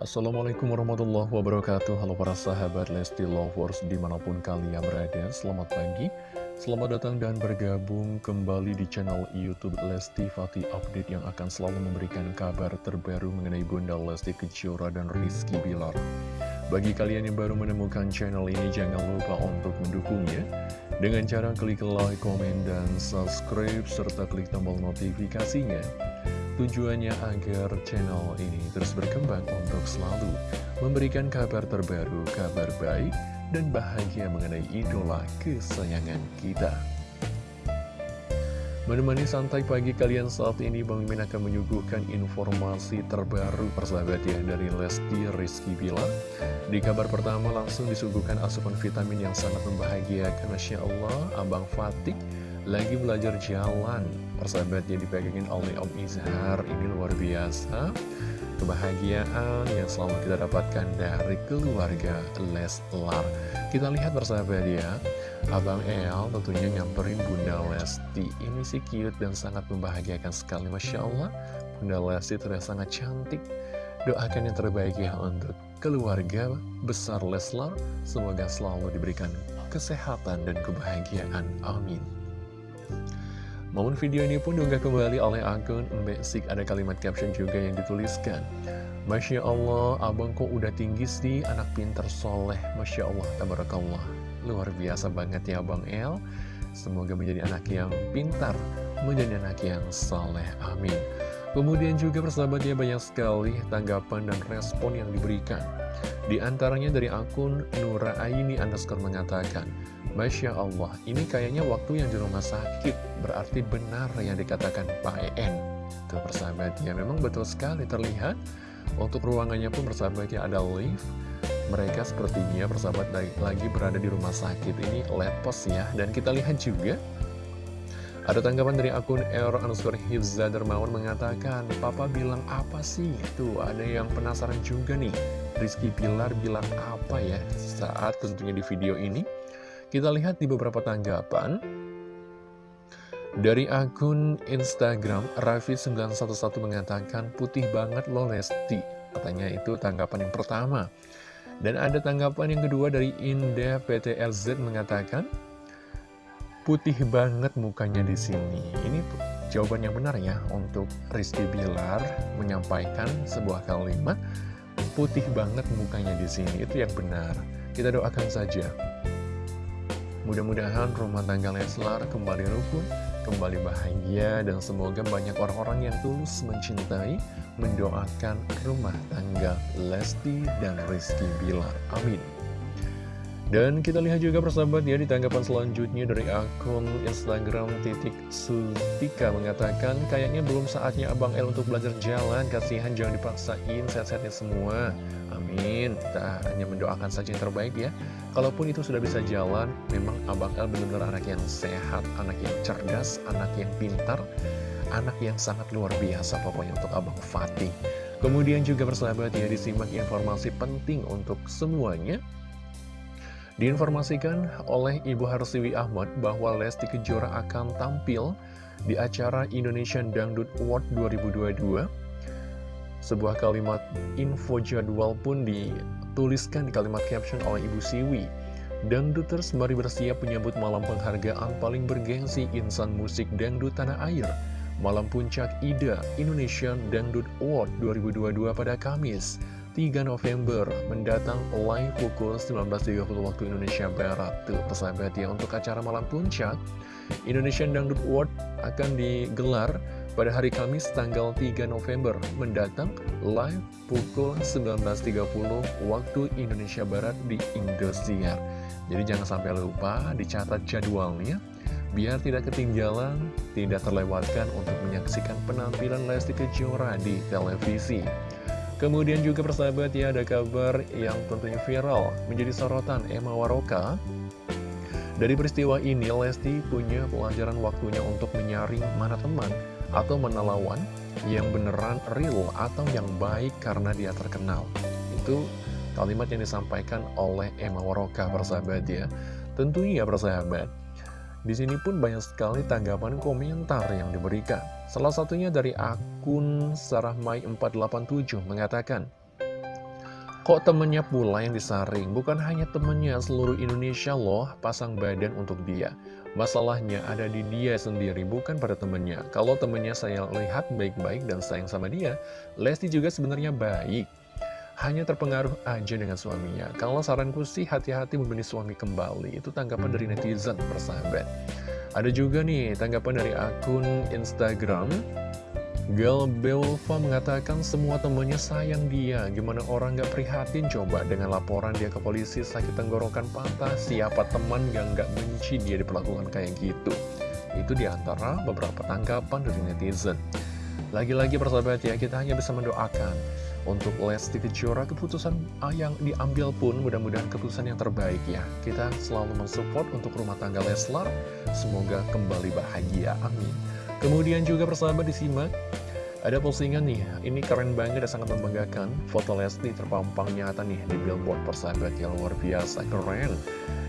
Assalamualaikum warahmatullahi wabarakatuh. Halo para sahabat Lesti Lovers di mana pun kalian berada Selamat pagi Selamat datang dan bergabung kembali di channel Youtube Lesti Fatih Update Yang akan selalu memberikan kabar terbaru mengenai Bunda Lesti Kejora dan Rizky Bilar. Bagi kalian yang baru menemukan channel ini Jangan lupa untuk mendukungnya. Dengan cara klik like, komen, dan subscribe Serta klik tombol notifikasinya Tujuannya agar channel ini terus berkembang untuk selalu memberikan kabar terbaru, kabar baik, dan bahagia mengenai idola kesayangan kita. Menemani santai pagi kalian saat ini, Bang Min akan menyuguhkan informasi terbaru persahabat ya dari Lesti Rizky Bilar. Di kabar pertama langsung disuguhkan asupan vitamin yang sangat membahagiakan. Masya Allah, Abang Fatih lagi belajar jalan Persahabat dipegangin oleh Om Izhar. Ini luar biasa. Kebahagiaan yang selalu kita dapatkan dari keluarga Leslar. Kita lihat persahabat ya. Abang El tentunya nyamperin Bunda Lesti. Ini sih cute dan sangat membahagiakan sekali Masya Allah. Bunda Lesti terlihat sangat cantik. Doakan yang terbaik ya untuk keluarga besar Leslar. Semoga selalu diberikan kesehatan dan kebahagiaan. Amin Momen video ini pun diunggah kembali oleh akun Mbak Ada kalimat caption juga yang dituliskan Masya Allah, abang kok udah tinggi sih, anak pinter soleh. Masya Allah, tabarakallah. Luar biasa banget ya Abang El. Semoga menjadi anak yang pintar, menjadi anak yang soleh, amin. Kemudian juga persahabatnya banyak sekali tanggapan dan respon yang diberikan Di antaranya dari akun Nura Aini underscore mengatakan Masya Allah, ini kayaknya waktu yang di rumah sakit, berarti benar yang dikatakan Pak EN. Tuh persahabat ya, memang betul sekali terlihat. Untuk ruangannya pun persahabat ya ada lift. Mereka sepertinya persahabat lagi berada di rumah sakit ini lepos ya. Dan kita lihat juga, ada tanggapan dari akun R underscore Hifza Dermawan mengatakan, Papa bilang apa sih? Tuh, ada yang penasaran juga nih. Rizky Pilar bilang apa ya saat tentunya di video ini? Kita lihat di beberapa tanggapan. Dari akun Instagram Raffi911 mengatakan Putih banget lo Lesti Katanya itu tanggapan yang pertama. Dan ada tanggapan yang kedua dari Indah PTLZ mengatakan Putih banget mukanya di sini. Ini jawaban yang benar ya Untuk Rizky Bilar menyampaikan sebuah kalimat Putih banget mukanya di sini Itu yang benar Kita doakan saja Mudah-mudahan rumah tangga Leslar kembali rukun, kembali bahagia, dan semoga banyak orang-orang yang tulus mencintai, mendoakan rumah tangga Lesti dan Rizky Bilar. Amin. Dan kita lihat juga persahabat ya di tanggapan selanjutnya dari akun Instagram titik Sutika mengatakan kayaknya belum saatnya Abang L untuk belajar jalan, kasihan jangan dipaksain sehat-sehatnya semua. Amin. Kita hanya mendoakan saja yang terbaik ya. Kalaupun itu sudah bisa jalan, memang Abang El benar-benar anak yang sehat, anak yang cerdas, anak yang pintar, anak yang sangat luar biasa pokoknya untuk Abang Fatih. Kemudian juga bersahabat ya, disimak informasi penting untuk semuanya. Diinformasikan oleh Ibu Harsiwi Ahmad bahwa Lesti Kejora akan tampil di acara Indonesian Dangdut Award 2022. Sebuah kalimat info jadwal pun di dituliskan di kalimat caption oleh Ibu Siwi. Dangduters mari bersiap menyambut malam penghargaan paling bergengsi insan musik dangdut tanah air. Malam puncak IDA Indonesian Dangdut Award 2022 pada Kamis 3 November mendatang live pukul 19.30 waktu Indonesia Barat. Tuh persahabat ya untuk acara malam puncak Indonesian Dangdut Award akan digelar pada hari Kamis tanggal 3 November mendatang live pukul 19.30 waktu Indonesia Barat di Indosiar. Jadi jangan sampai lupa dicatat jadwalnya biar tidak ketinggalan, tidak terlewatkan untuk menyaksikan penampilan Lesti Kejora di televisi. Kemudian juga persahabat ya ada kabar yang tentunya viral menjadi sorotan Emma Waroka dari peristiwa ini, Lesti punya pelajaran waktunya untuk menyaring mana teman atau menelawan yang beneran real atau yang baik karena dia terkenal. Itu kalimat yang disampaikan oleh Emma Waroka persahabat ya. Tentunya ya persahabat. Di sini pun banyak sekali tanggapan komentar yang diberikan. Salah satunya dari akun Sarahmai487 mengatakan, Kok temennya pula yang disaring? Bukan hanya temennya, seluruh Indonesia loh pasang badan untuk dia. Masalahnya ada di dia sendiri, bukan pada temennya. Kalau temennya saya lihat baik-baik dan sayang sama dia, Lesti juga sebenarnya baik. Hanya terpengaruh aja dengan suaminya. Kalau saranku sih hati-hati memilih suami kembali. Itu tanggapan dari netizen persahabat. Ada juga nih tanggapan dari akun Instagram. Girl Belva mengatakan semua temannya sayang dia. Gimana orang gak prihatin coba dengan laporan dia ke polisi? Sakit tenggorokan patah. Siapa teman yang gak benci dia diperlakukan kayak gitu? Itu di antara beberapa tanggapan dari netizen. Lagi-lagi persahabat ya kita hanya bisa mendoakan Untuk Lesti Kejora keputusan yang diambil pun mudah-mudahan keputusan yang terbaik ya. Kita selalu mensupport untuk rumah tangga Leslar. Semoga kembali bahagia, amin. Kemudian juga persahabat disimak ada postingan nih, ini keren banget dan sangat membanggakan. Foto Lesti terpampang nyata nih di billboard persahabat yang luar biasa keren.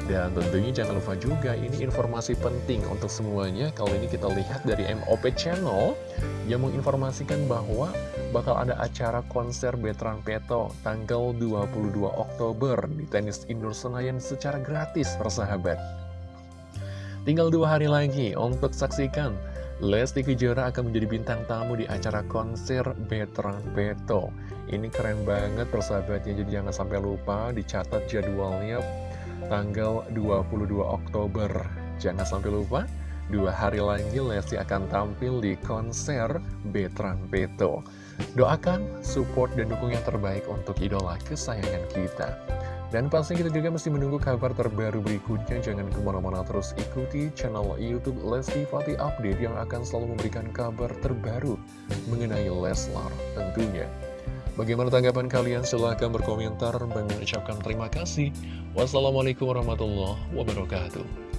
Dan tentunya jangan lupa juga ini informasi penting untuk semuanya. Kalau ini kita lihat dari MOP Channel Yang menginformasikan bahwa bakal ada acara konser Betran Peto Tanggal 22 Oktober di Tenis Indoor Senayan secara gratis persahabat. Tinggal dua hari lagi untuk saksikan Lesti Kejora akan menjadi bintang tamu di acara konser Veteran Beto. Ini keren banget persahabatnya, jadi jangan sampai lupa dicatat jadwalnya tanggal 22 Oktober. Jangan sampai lupa, dua hari lagi Lesti akan tampil di konser Veteran Beto. Doakan, support, dan dukung yang terbaik untuk idola kesayangan kita. Dan pasti kita juga mesti menunggu kabar terbaru berikutnya. Jangan ke mana-mana terus ikuti channel Youtube Lesti Fatih Update yang akan selalu memberikan kabar terbaru mengenai Leslar tentunya. Bagaimana tanggapan kalian? Silahkan berkomentar. dan mengucapkan terima kasih. Wassalamualaikum warahmatullahi wabarakatuh.